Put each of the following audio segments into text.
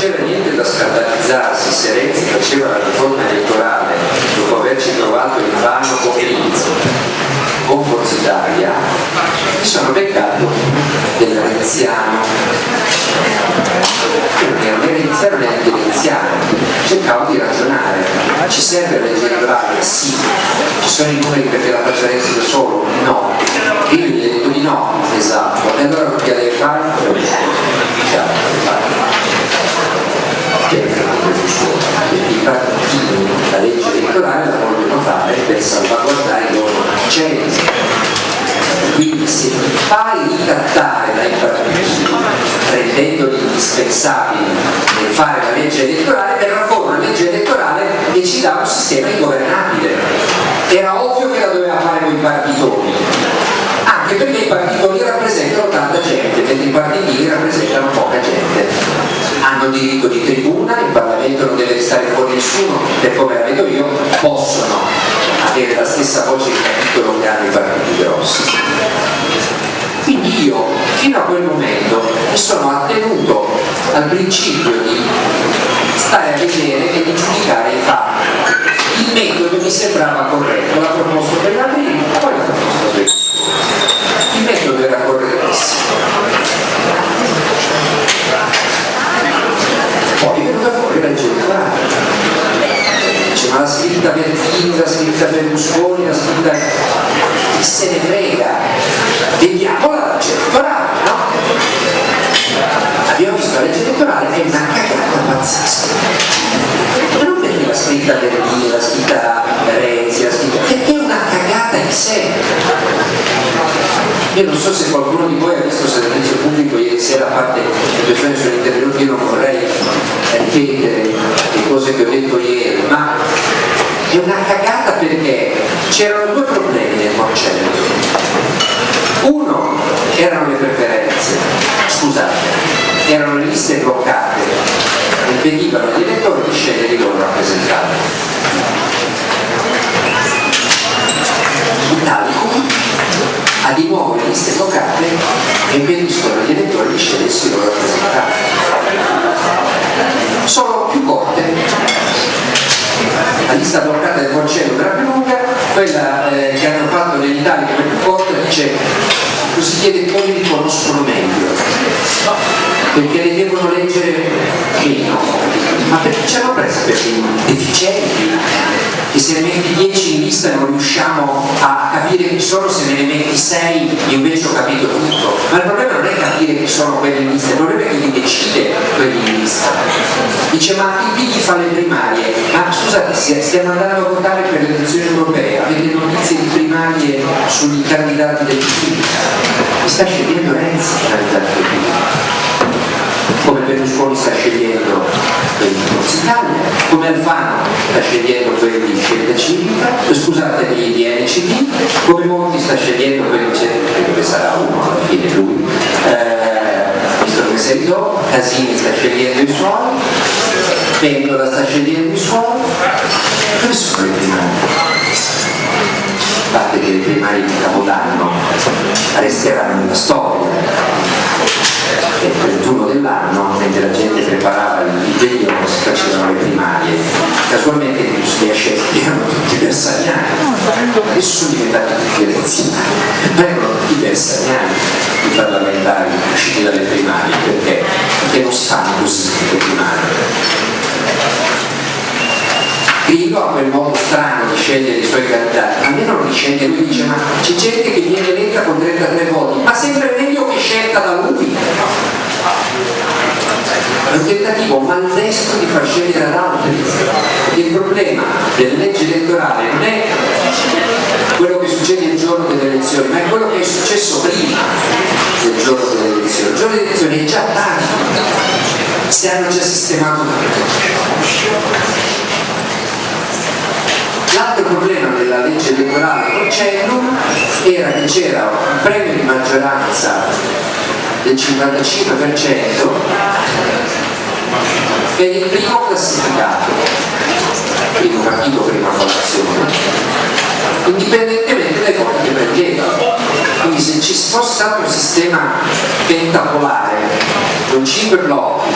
c'era niente da scandalizzarsi se Renzi faceva la riforma elettorale dopo averci trovato in vano come inizio con Forza Italia, mi sono beccato del renziano. Non era renziano neanche renziano, cercavo di ragionare. Ci serve la legge elettorale? Sì. Ci sono i numeri perché la faccia Renzi da solo? No. Io gli ho detto di no, esatto. E allora che deve fare? Diciamo, perché i partiti la legge elettorale la vogliono fare per salvaguardare i loro censi quindi se fai ricattare dai partiti rendendoli indispensabili nel fare la legge elettorale verrà fuori una legge elettorale che ci dà un sistema ingovernabile. Era ovvio che la doveva fare con i partitoni anche perché i partitoni rappresentano tanta gente mentre i partiti rappresentano poca gente. Hanno diritto di il Restare fuori nessuno e come la vedo io possono avere la stessa voce di capitolo che hanno i partiti grossi. Quindi io fino a quel momento mi sono attenuto al principio di stare a vedere e di giudicare i fatti. Il metodo mi sembrava corretto, l'ha proposto per la prima, poi l'ha proposto per il Il metodo era correttissimo poi è venuta fuori la legge elettorale dice scritta Bertini, la scritta Berlusconi, la scritta chi se ne frega vediamo la legge elettorale no? abbiamo visto la legge elettorale è una cagata pazzesca ma non perché la scritta Bertini, la scritta Renzi, la scritta perché è una cagata in sé io non so se qualcuno di voi ha visto il servizio pubblico ieri sera, a parte le persone sono intervenute, io non vorrei ripetere le cose che ho detto ieri, una cagata perché c'erano due problemi nel Porcello. Uno erano le preferenze, scusate, erano le liste bloccate, impedivano agli elettori di scegliere i loro rappresentanti. L'Italicum ha di nuovo le liste bloccate e impediscono agli elettori di scegliersi loro rappresentanti. Sono più corte. Lista bloccata del Concello era più lunga, quella eh, che hanno fatto nell'Italia come più corta dice così chiede come li conoscono meglio perché le devono leggere meno ma perché ci hanno preso per deficienti? Che se ne metti 10 in lista non riusciamo a capire chi sono, se ne metti 6 invece ho capito tutto. Ma il problema non capire chi sono quelli il problema è chi li decide lista. Dice ma il PD fa le primarie, ma scusate stiamo andando a votare per le elezioni europee, avete notizie di primarie sui candidati del PD? Mi sta scegliendo Renzi il candidato del PD come Berlusconi sta scegliendo quelli di Forza Italia, come Alfano sta scegliendo quelli di Scelta Civica, scusate di, NCD, come Monti sta scegliendo quelli che sarà uno alla fine lui, do, Casini sta scegliendo i suoi, Pentola sta scegliendo i suoi, dove sono primarie? A parte che le primarie di Capodanno resteranno nella storia, il 31 dell'anno, mentre la gente preparava il impegno, si facevano le primarie. Casualmente i schiaccetti erano tutti bersagliani, adesso sono diventati ma erano tutti bersagliani i parlamentari usciti dalle primarie, perché? Perché non si fanno così le primarie. Grillo ha quel modo strano di scegliere i suoi candidati, almeno non li sceglie lui, dice ma c'è gente che viene eletta con 33 voti, ma sempre meglio che scelta da lui. Un tentativo maldestro di far scegliere ad altri. Il problema delle leggi elettorali non è quello che succede il giorno delle elezioni, ma è quello che è successo prima del giorno delle elezioni. Il giorno delle elezioni è già tardi, si hanno già sistemato tutto. L'altro problema della legge elettorale Porcello era che c'era un premio di maggioranza del 55% per il primo classificato, partito, prima popolazione, indipendentemente dai voti che prendeva. Quindi se ci fosse stato un sistema pentapolare con 5 blocchi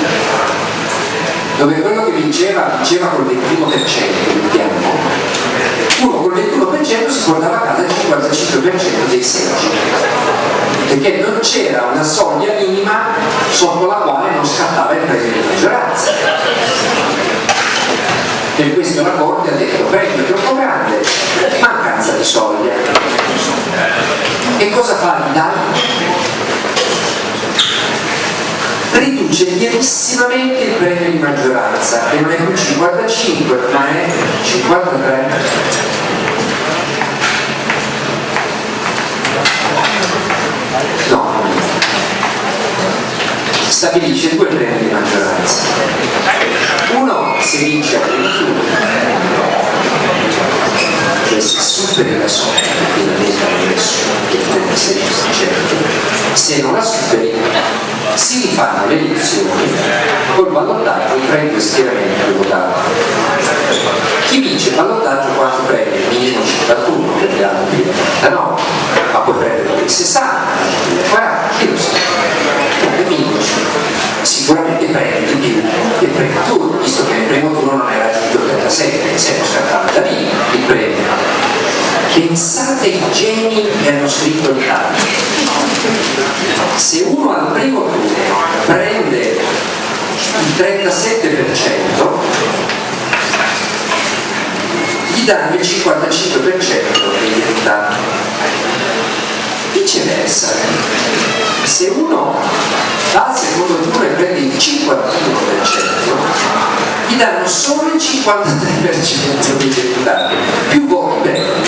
dove quello che vinceva, vinceva col 21%, mettiamo, uno col 21% si portava a casa il 55% dei seggi, perché non c'era una soglia minima sotto la quale non scattava il premio di maggioranza. Per questo la Corte ha detto premio troppo grande, mancanza di soglia. E cosa fa l'Italia? riduce lievissimamente il premio di maggioranza che non è più 55 ma è 53 no. Stabilisce due premi di maggioranza. Uno si vince a 21 cioè si superi la soglia che finalmente hanno messo che il 36% se non la superi si rifanno le elezioni col ballottaggio due schieramenti votati. Chi vince il ballottaggio quanto prende? Minimo 51 per gli altri da 9, ma puoi prendere il 60, il 40, chi lo sa? Prende minimo sicuramente prendi di più che prima turno, visto che nel primo turno non hai raggiunto il 37, se non scattava da lì il premio Pensate ai geni che hanno scritto il tanto. Se uno al primo turno prende il 37%, gli danno il 55% degli abitanti. Viceversa, se uno va al secondo turno e prende il 51%, gli danno solo il 53% dei deputati, più prendi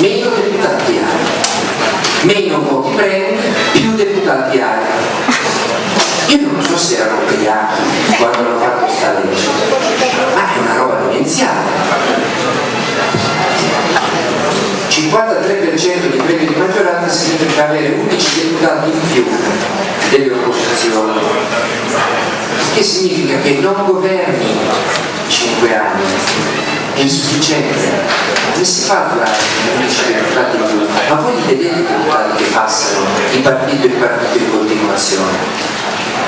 meno deputati hai, meno voti prendi, più deputati hai. Io non so se erano ubriachi quando hanno fatto questa legge, ma è una roba demenziale. 53% di premi di maggioranza significa avere 11 deputati in più delle opposizioni che significa che non governi 5 anni è insufficiente come si fa a durare 11 deputati in più? Ma voi li vedete i deputati che passano di partito in partito in continuazione?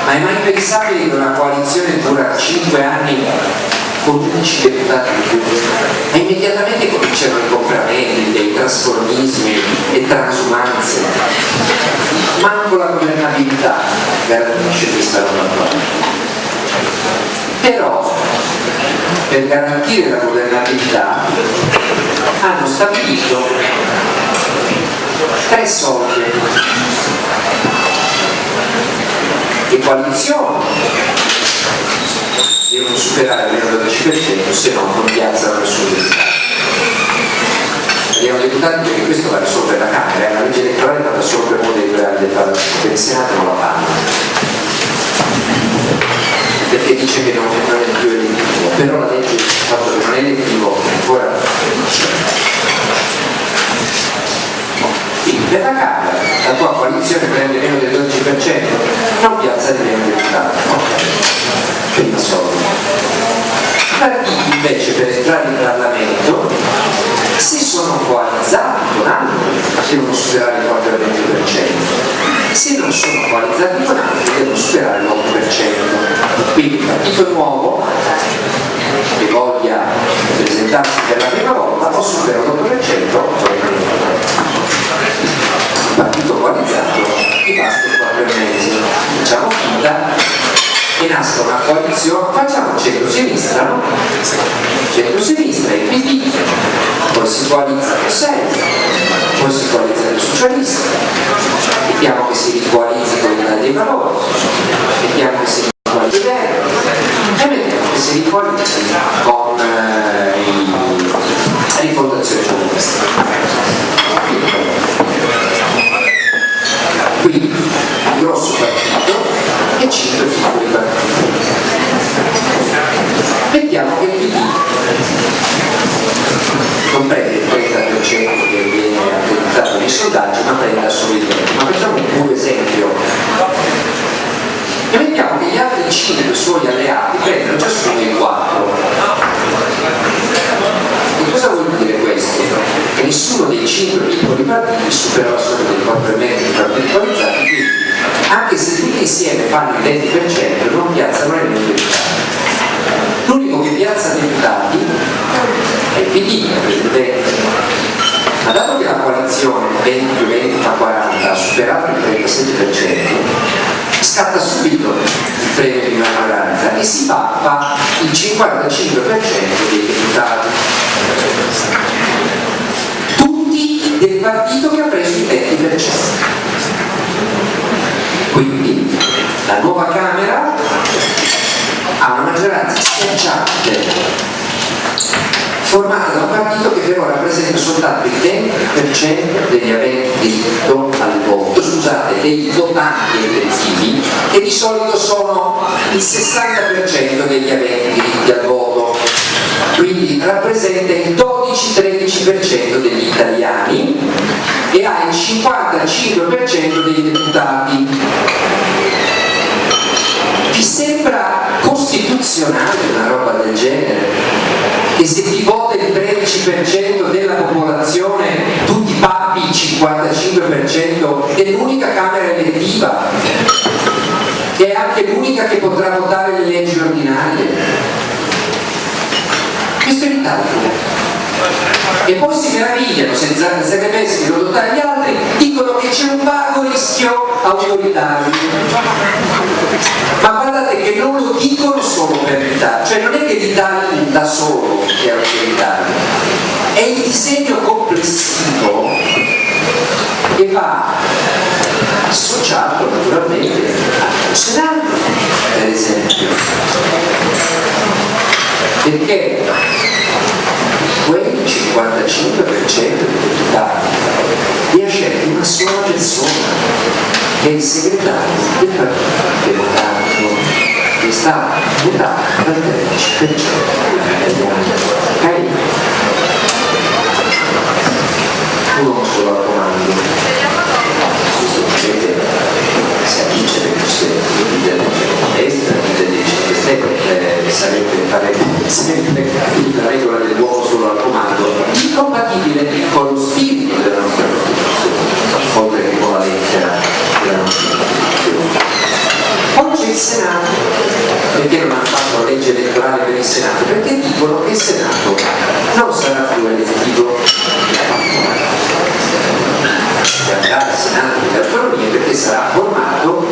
Ma è mai pensabile che una coalizione dura 5 anni con 11 deputati in più? E immediatamente cominciano i compravendite, i trasformismi, le transumanze. Manco la governabilità garantisce questa roba qua. Però per garantire la governabilità hanno stabilito tre soglie le coalizioni devono superare il 12% se no non piazzano nessun deputato abbiamo deputati perché questo va risolvere la Camera è una legge elettorale fatta solo per uno dei due anni del Senato non la fanno perché dice che non, non è più elettivo, però la legge il fatto che non è elettivo ancora quindi per la Camera la tua coalizione prende meno del 12%, non piazza di meno deputati, ok, prima solo. Partiti invece per entrare in Parlamento si sono coalizzati con altri, devono superare il 4 20% se non sono coalizzati con altri devono superare l'8%. Quindi il partito nuovo che voglia presentarsi per la prima volta può superare l'8%, il partito coalizzato gli basta il 4,5%. Diciamo finta che nasca una coalizione, facciamo centro-sinistra, no? Centro-sinistra e PD, poi si coalizza con 6, poi si coalizza con i socialisti, vediamo che si ricoalizzi con l'Italia dei Valori, vediamo che si ricoalizza con e vediamo che si ricoalizzi con eh, i, rifondazione comunista. darci una prenda assomigliante ma facciamo un puro esempio. E mettiamo che gli altri 5 suoi alleati prendono ciascuno il 4 e cosa vuol dire questo? che nessuno dei 5 piccoli partiti supera solo somma dei 4 metri particolarizzati quindi anche se tutti insieme fanno il 20% non piazzano nemmeno i deputati l'unico che piazza deputati è il PD, il presidente che la coalizione 20-20-40 ha superato il 37%, scatta subito il premio di maggioranza e si pappa il 55% dei deputati. Tutti del partito che ha preso il 20%. Quindi la nuova Camera ha una maggioranza schiacciante formata da un partito che però rappresenta soltanto il 20% degli aventi diritto al voto, scusate, dei votanti effettivi, che di solito sono il 60% degli aventi diritto al voto, quindi rappresenta il 12-13% degli italiani e ha il 55% dei deputati. Vi sembra costituzionale una roba del genere? Che se ti vota il 13% della popolazione tu ti pappi il 55% è l'unica Camera elettiva che è anche l'unica che potrà votare le leggi ordinarie. Questo è l'Italia e poi si meravigliano senza che pensino di votare gli altri dicono che c'è un vago rischio autoritario. Ma guardate che non lo dicono solo per l'Italia cioè non è che l'Italia da solo è autoritario è il disegno complessivo che va associato naturalmente al Senato per esempio. Perché quel 55% dei deputati li ha scelti una sola persona che è il segretario del Partito Democratico che sta votato dal 13% degli italiani okay? uno solo al comando questo potete si addice le possibilità della destra, delle 5 Stelle, eh, sarebbe fare sempre la regola dell'uomo solo al comando, incompatibile con lo spirito della nostra Costituzione, oltre che con la lettera della nostra Costituzione. C'è il Senato, perché non hanno fatto la legge elettorale per il Senato? Perché dicono che il Senato non sarà più elettivo andare al Senato delle autonomie perché sarà formato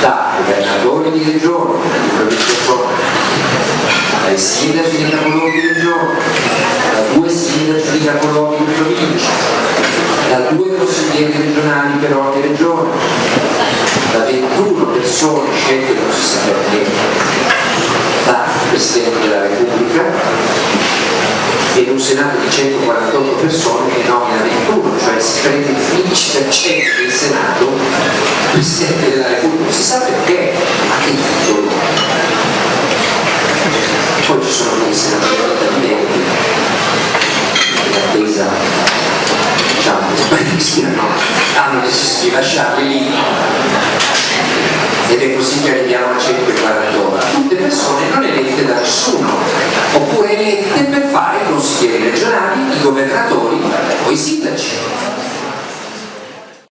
da governatori di regione, dai sindaci di capoluoghi di regione, da due sindaci di capoluoghi di provincia, da due consiglieri regionali per ogni regione, da 21 persone scelte non si sa perché da Presidente della Repubblica e in un Senato di 148 persone che nomina 21, cioè si prende il 15% del Senato Presidente della Repubblica, si sa perché, a che titolo. Poi ci sono dei senatori indipendenti in attesa diciamo spariscano hanno deciso di lasciarli lì. Ed è così che arriviamo a 140 ore tutte persone non elette da nessuno oppure elette regionali, i governatori o i sindaci